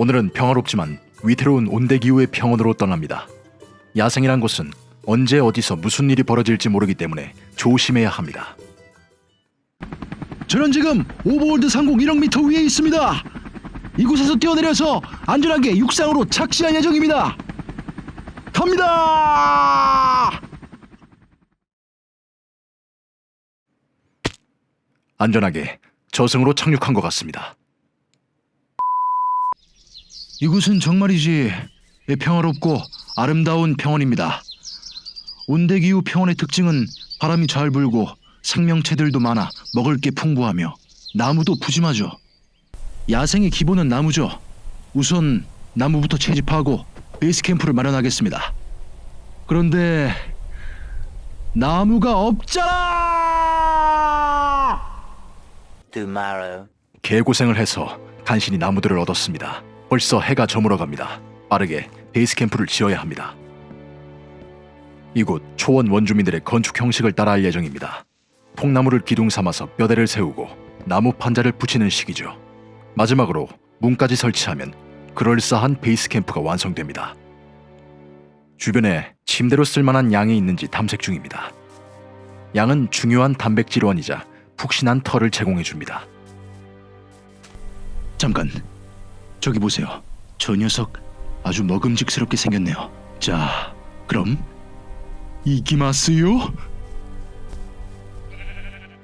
오늘은 평화롭지만 위태로운 온대기후의 평원으로 떠납니다. 야생이란 곳은 언제 어디서 무슨 일이 벌어질지 모르기 때문에 조심해야 합니다. 저는 지금 오버월드 상공 1억 미터 위에 있습니다. 이곳에서 뛰어내려서 안전하게 육상으로 착지할 예정입니다. 갑니다! 안전하게 저승으로 착륙한 것 같습니다. 이곳은 정말이지 평화롭고 아름다운 평원입니다. 온대기후 평원의 특징은 바람이 잘 불고 생명체들도 많아 먹을 게 풍부하며 나무도 푸짐하죠. 야생의 기본은 나무죠. 우선 나무부터 채집하고 베이스 캠프를 마련하겠습니다. 그런데 나무가 없잖아! 개고생을 해서 간신히 나무들을 얻었습니다. 벌써 해가 저물어 갑니다. 빠르게 베이스 캠프를 지어야 합니다. 이곳 초원 원주민들의 건축 형식을 따라할 예정입니다. 통나무를 기둥 삼아서 뼈대를 세우고 나무 판자를 붙이는 식이죠. 마지막으로 문까지 설치하면 그럴싸한 베이스 캠프가 완성됩니다. 주변에 침대로 쓸만한 양이 있는지 탐색 중입니다. 양은 중요한 단백질원이자 푹신한 털을 제공해 줍니다. 잠깐 저기 보세요 저 녀석 아주 먹음직스럽게 생겼네요 자 그럼 이기마스요?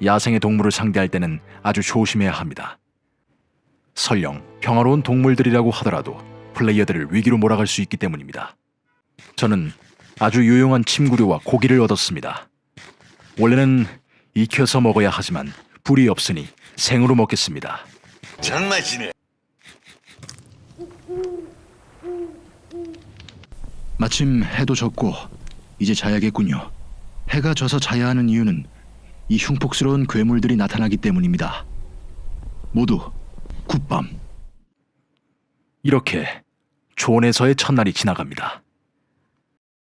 야생의 동물을 상대할 때는 아주 조심해야 합니다. 설령 평화로운 동물들이라고 하더라도 플레이어들을 위기로 몰아갈 수 있기 때문입니다. 저는 아주 유용한 침구류와 고기를 얻었습니다. 원래는 익혀서 먹어야 하지만 불이 없으니 생으로 먹겠습니다. 장맛이네. 마침 해도 졌고 이제 자야겠군요. 해가 져서 자야 하는 이유는 이 흉폭스러운 괴물들이 나타나기 때문입니다. 모두 굿밤. 이렇게 조언에서의 첫날이 지나갑니다.